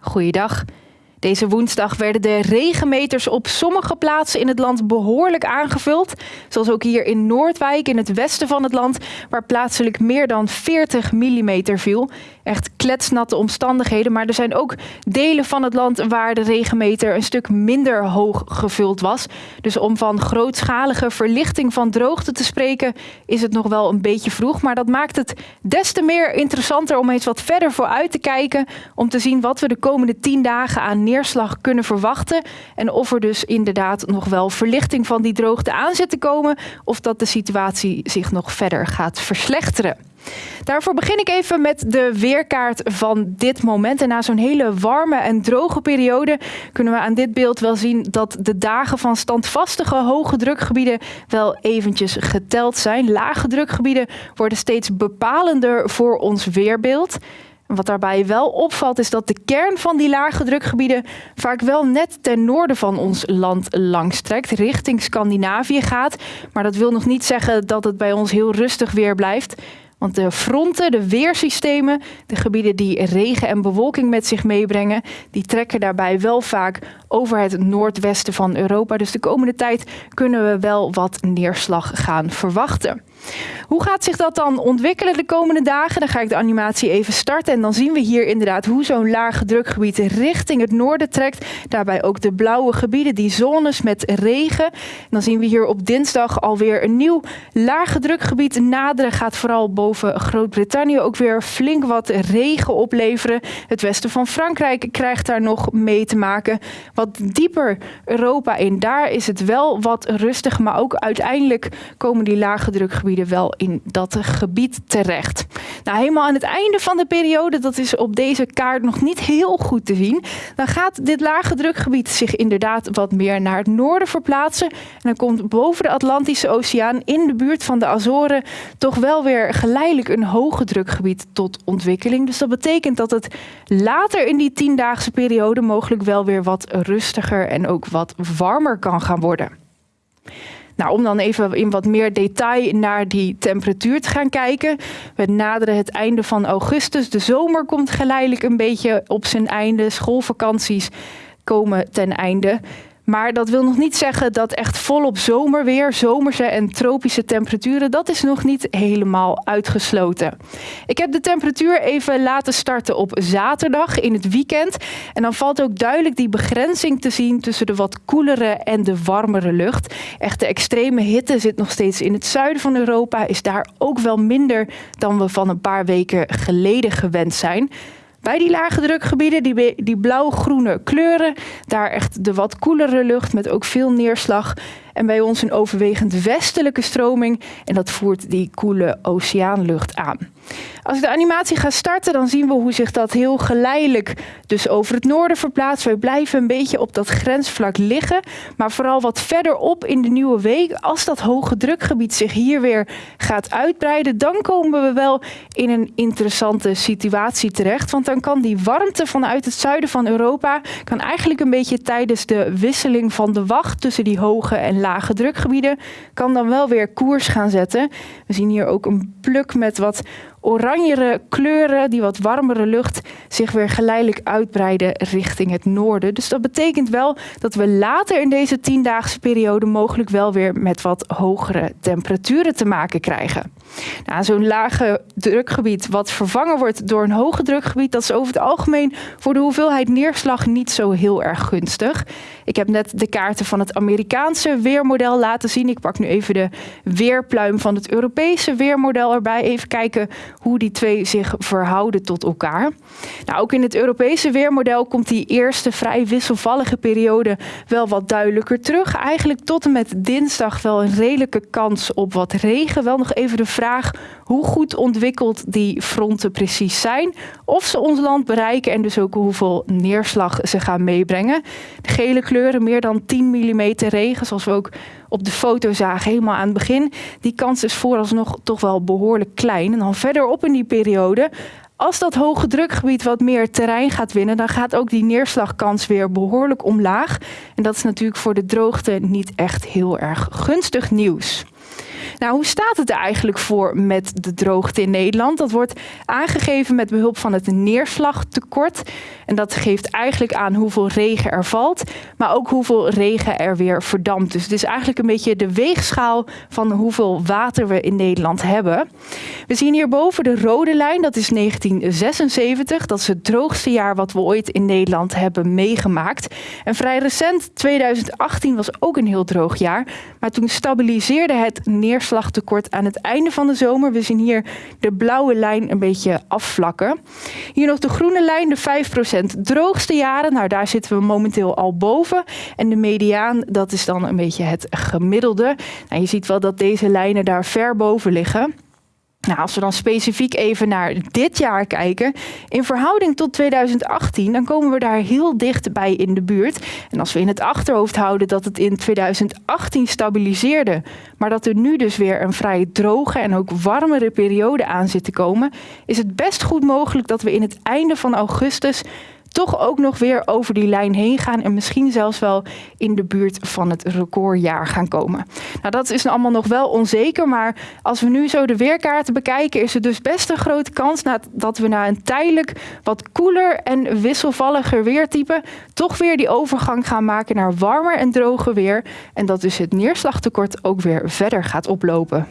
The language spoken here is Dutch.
Goeiedag. Deze woensdag werden de regenmeters op sommige plaatsen in het land behoorlijk aangevuld. Zoals ook hier in Noordwijk in het westen van het land, waar plaatselijk meer dan 40 mm viel. Echt kletsnatte omstandigheden, maar er zijn ook delen van het land waar de regenmeter een stuk minder hoog gevuld was. Dus om van grootschalige verlichting van droogte te spreken, is het nog wel een beetje vroeg. Maar dat maakt het des te meer interessanter om eens wat verder vooruit te kijken. Om te zien wat we de komende 10 dagen aan neerslag kunnen verwachten. En of er dus inderdaad nog wel verlichting van die droogte aan zit te komen. Of dat de situatie zich nog verder gaat verslechteren. Daarvoor begin ik even met de weerkaart van dit moment. En na zo'n hele warme en droge periode kunnen we aan dit beeld wel zien dat de dagen van standvastige hoge drukgebieden wel eventjes geteld zijn. Lage drukgebieden worden steeds bepalender voor ons weerbeeld. Wat daarbij wel opvalt is dat de kern van die lage drukgebieden vaak wel net ten noorden van ons land langstrekt, richting Scandinavië gaat. Maar dat wil nog niet zeggen dat het bij ons heel rustig weer blijft. Want de fronten, de weersystemen, de gebieden die regen en bewolking met zich meebrengen, die trekken daarbij wel vaak over het noordwesten van Europa. Dus de komende tijd kunnen we wel wat neerslag gaan verwachten. Hoe gaat zich dat dan ontwikkelen de komende dagen? Dan ga ik de animatie even starten en dan zien we hier inderdaad hoe zo'n lage drukgebied richting het noorden trekt. Daarbij ook de blauwe gebieden, die zones met regen. En dan zien we hier op dinsdag alweer een nieuw lage drukgebied naderen. Gaat vooral boven Groot-Brittannië ook weer flink wat regen opleveren. Het westen van Frankrijk krijgt daar nog mee te maken. Wat dieper Europa in, daar is het wel wat rustig, maar ook uiteindelijk komen die lage drukgebieden wel in dat gebied terecht. Nou, helemaal aan het einde van de periode, dat is op deze kaart nog niet heel goed te zien, dan gaat dit lage drukgebied zich inderdaad wat meer naar het noorden verplaatsen. En dan komt boven de Atlantische Oceaan in de buurt van de Azoren toch wel weer geleidelijk een hoge drukgebied tot ontwikkeling. Dus dat betekent dat het later in die tiendaagse periode mogelijk wel weer wat rustiger en ook wat warmer kan gaan worden. Nou, om dan even in wat meer detail naar die temperatuur te gaan kijken. We naderen het einde van augustus. De zomer komt geleidelijk een beetje op zijn einde. Schoolvakanties komen ten einde. Maar dat wil nog niet zeggen dat echt volop zomerweer, zomerse en tropische temperaturen, dat is nog niet helemaal uitgesloten. Ik heb de temperatuur even laten starten op zaterdag in het weekend. En dan valt ook duidelijk die begrenzing te zien tussen de wat koelere en de warmere lucht. Echte extreme hitte zit nog steeds in het zuiden van Europa, is daar ook wel minder dan we van een paar weken geleden gewend zijn. Bij die lage drukgebieden, die, die blauw-groene kleuren, daar echt de wat koelere lucht met ook veel neerslag en bij ons een overwegend westelijke stroming en dat voert die koele oceaanlucht aan. Als ik de animatie ga starten, dan zien we hoe zich dat heel geleidelijk dus over het noorden verplaatst. Wij blijven een beetje op dat grensvlak liggen, maar vooral wat verderop in de nieuwe week, als dat hoge drukgebied zich hier weer gaat uitbreiden, dan komen we wel in een interessante situatie terecht. Want dan kan die warmte vanuit het zuiden van Europa, kan eigenlijk een beetje tijdens de wisseling van de wacht tussen die hoge en lage drukgebieden, kan dan wel weer koers gaan zetten. We zien hier ook een pluk met wat oranjere kleuren, die wat warmere lucht, zich weer geleidelijk uitbreiden richting het noorden. Dus dat betekent wel dat we later in deze tiendaagse periode mogelijk wel weer met wat hogere temperaturen te maken krijgen. Nou, Zo'n lage drukgebied wat vervangen wordt door een hoge drukgebied, dat is over het algemeen voor de hoeveelheid neerslag niet zo heel erg gunstig. Ik heb net de kaarten van het Amerikaanse weermodel laten zien. Ik pak nu even de weerpluim van het Europese weermodel erbij. Even kijken hoe die twee zich verhouden tot elkaar. Nou, ook in het Europese weermodel komt die eerste vrij wisselvallige periode wel wat duidelijker terug. Eigenlijk tot en met dinsdag wel een redelijke kans op wat regen. Wel nog even de vraag hoe goed ontwikkeld die fronten precies zijn. Of ze ons land bereiken en dus ook hoeveel neerslag ze gaan meebrengen. De gele kleuren meer dan 10 mm regen, zoals we ook op de foto zagen helemaal aan het begin. Die kans is vooralsnog toch wel behoorlijk klein. En dan verderop in die periode als dat hoge drukgebied wat meer terrein gaat winnen, dan gaat ook die neerslagkans weer behoorlijk omlaag. En dat is natuurlijk voor de droogte niet echt heel erg gunstig nieuws. Nou, hoe staat het er eigenlijk voor met de droogte in Nederland? Dat wordt aangegeven met behulp van het neerslagtekort. En dat geeft eigenlijk aan hoeveel regen er valt, maar ook hoeveel regen er weer verdampt. Dus het is eigenlijk een beetje de weegschaal van hoeveel water we in Nederland hebben. We zien hierboven de rode lijn, dat is 1976. Dat is het droogste jaar wat we ooit in Nederland hebben meegemaakt. En vrij recent, 2018, was ook een heel droog jaar. Maar toen stabiliseerde het aan het einde van de zomer. We zien hier de blauwe lijn een beetje afvlakken. Hier nog de groene lijn, de 5% droogste jaren. Nou, daar zitten we momenteel al boven. En de mediaan, dat is dan een beetje het gemiddelde. Nou, je ziet wel dat deze lijnen daar ver boven liggen. Nou, als we dan specifiek even naar dit jaar kijken, in verhouding tot 2018, dan komen we daar heel dichtbij in de buurt. En als we in het achterhoofd houden dat het in 2018 stabiliseerde, maar dat er nu dus weer een vrij droge en ook warmere periode aan zit te komen, is het best goed mogelijk dat we in het einde van augustus toch ook nog weer over die lijn heen gaan en misschien zelfs wel in de buurt van het recordjaar gaan komen. Nou, dat is allemaal nog wel onzeker, maar als we nu zo de weerkaarten bekijken, is er dus best een grote kans dat we na een tijdelijk wat koeler en wisselvalliger weertype toch weer die overgang gaan maken naar warmer en droger weer en dat dus het neerslagtekort ook weer verder gaat oplopen.